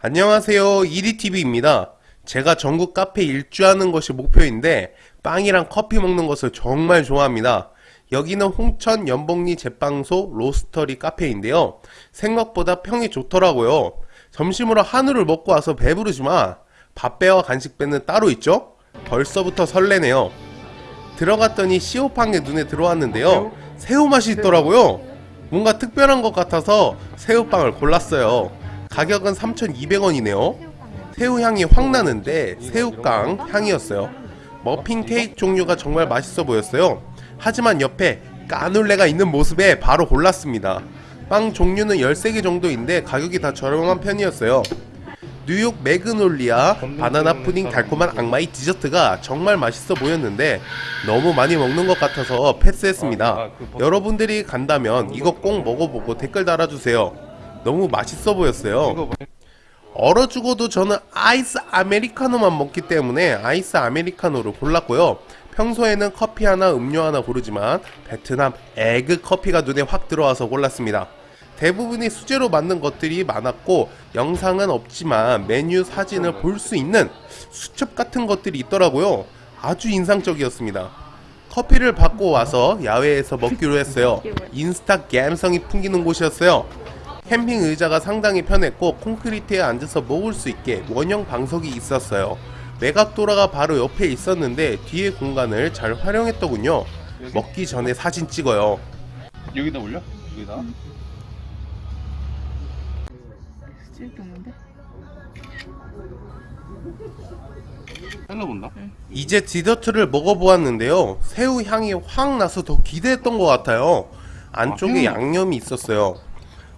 안녕하세요. 이리TV입니다. 제가 전국 카페 일주하는 것이 목표인데 빵이랑 커피 먹는 것을 정말 좋아합니다. 여기는 홍천 연복리 제빵소 로스터리 카페인데요. 생각보다 평이 좋더라고요. 점심으로 한우를 먹고 와서 배부르지만 밥배와 간식배는 따로 있죠? 벌써부터 설레네요. 들어갔더니 시오빵이 눈에 들어왔는데요. 새우 맛이 있더라고요. 뭔가 특별한 것 같아서 새우빵을 골랐어요. 가격은 3,200원이네요. 새우 향이 확 나는데 새우깡 향이었어요. 머핀 케이크 종류가 정말 맛있어 보였어요. 하지만 옆에 까눌레가 있는 모습에 바로 골랐습니다. 빵 종류는 13개 정도인데 가격이 다 저렴한 편이었어요. 뉴욕 매그놀리아 바나나 푸딩 달콤한 악마의 디저트가 정말 맛있어 보였는데 너무 많이 먹는 것 같아서 패스했습니다. 여러분들이 간다면 이거 꼭 먹어보고 댓글 달아주세요. 너무 맛있어 보였어요. 얼어 죽어도 저는 아이스 아메리카노만 먹기 때문에 아이스 아메리카노를 골랐고요. 평소에는 커피 하나 음료 하나 고르지만 베트남 egg 커피가 눈에 확 들어와서 골랐습니다. 대부분이 수제로 만든 것들이 많았고 영상은 없지만 메뉴 사진을 볼 수 있는 수첩 같은 것들이 있더라고요. 아주 인상적이었습니다. 커피를 받고 와서 야외에서 먹기로 했어요. 인스타 감성이 풍기는 곳이었어요. 캠핑 의자가 상당히 편했고 콘크리트에 앉아서 먹을 수 있게 원형 방석이 있었어요. 외곽도라가 바로 옆에 있었는데 뒤에 공간을 잘 활용했더군요. 먹기 전에 사진 찍어요. 여기다 올려? 여기다? 쓸게 없는데? 잘라본다? 이제 디저트를 먹어보았는데요. 새우 향이 확 나서 더 기대했던 것 같아요. 안쪽에 아, 양념이 있었어요.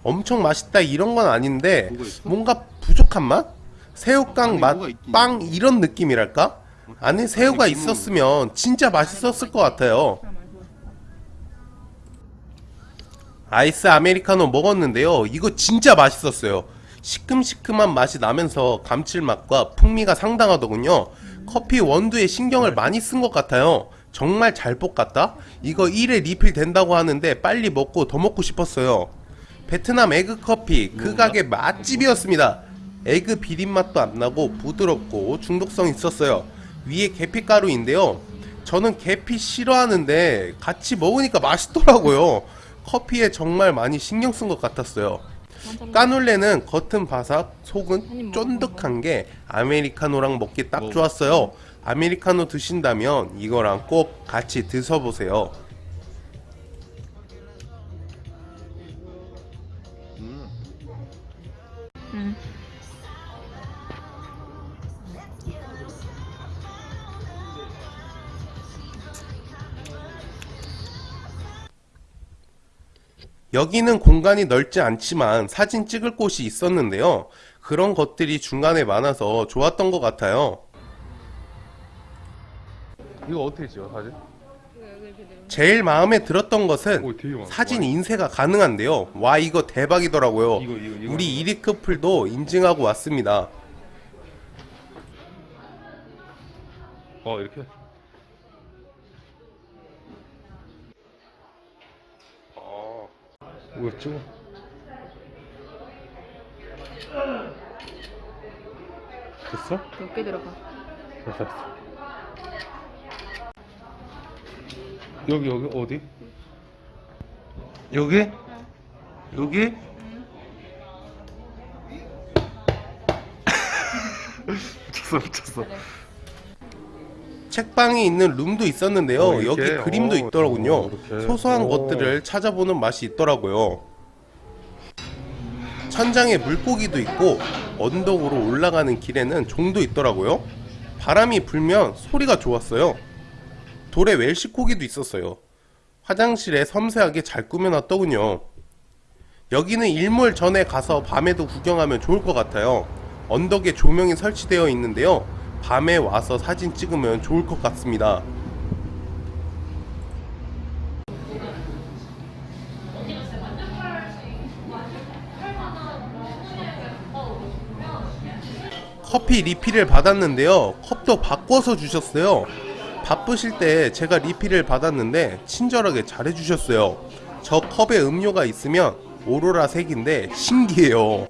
엄청 맛있다 이런 건 아닌데? 뭔가 부족한 맛? 새우깡 맛, 빵 이런 느낌이랄까? 안에 새우가 있었으면 진짜 맛있었을 것 같아요. 아이스 아메리카노 먹었는데요. 이거 진짜 맛있었어요. 시큼시큼한 맛이 나면서 감칠맛과 풍미가 상당하더군요. 커피 원두에 신경을 많이 쓴 것 같아요. 정말 잘 볶았다? 이거 1회 리필 된다고 하는데 빨리 먹고 더 먹고 싶었어요. 베트남 egg 커피 그 가게 맛집이었습니다. egg 비린맛도 안 나고 부드럽고 중독성 있었어요. 위에 계피가루인데요. 저는 계피 싫어하는데 같이 먹으니까 맛있더라고요. 커피에 정말 많이 신경 쓴 것 같았어요. 까눌레는 겉은 바삭, 속은 쫀득한 게 아메리카노랑 먹기 딱 좋았어요. 아메리카노 드신다면 이거랑 꼭 같이 드셔보세요. 여기는 공간이 넓지 않지만 사진 찍을 곳이 있었는데요. 그런 것들이 중간에 많아서 좋았던 것 같아요. 이거 어떻게 찍어 사진? 제일 마음에 들었던 것은 오 사진 인쇄가 가능한데요. 와 이거 대박이더라고요. 이거 이거 이거 우리 이리 커플도 인증하고 왔습니다. 어 이렇게 뭐야 찍어 됐어? 몇개 들어가? 됐어 됐어 여기 여기 어디? 여기? 여기? 미쳤어 미쳤어 책방이 있는 룸도 있었는데요. 어? 여기 그림도 어, 있더라고요. 어. 소소한 오. 것들을 찾아보는 맛이 있더라고요. 천장에 물고기도 있고 언덕으로 올라가는 길에는 종도 있더라고요. 바람이 불면 소리가 좋았어요. 돌에 웰시코기도 있었어요. 화장실에 섬세하게 잘 꾸며놨더군요. 여기는 일몰 전에 가서 밤에도 구경하면 좋을 것 같아요. 언덕에 조명이 설치되어 있는데요. 밤에 와서 사진 찍으면 좋을 것 같습니다. 커피 리필을 받았는데요. 컵도 바꿔서 주셨어요. 바쁘실 때 제가 리필을 받았는데 친절하게 잘 해주셨어요. 저 컵에 음료가 있으면 오로라 색인데 신기해요.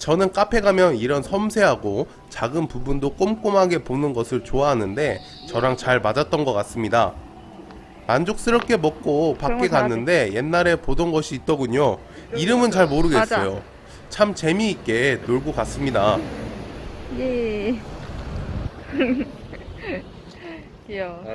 저는 카페 가면 이런 섬세하고 작은 부분도 꼼꼼하게 보는 것을 좋아하는데 저랑 잘 맞았던 것 같습니다. 만족스럽게 먹고 밖에 갔는데 옛날에 보던 것이 있더군요. 이름은 잘 모르겠어요. 맞아. 참 재미있게 놀고 갔습니다. 예. 귀여워. 아,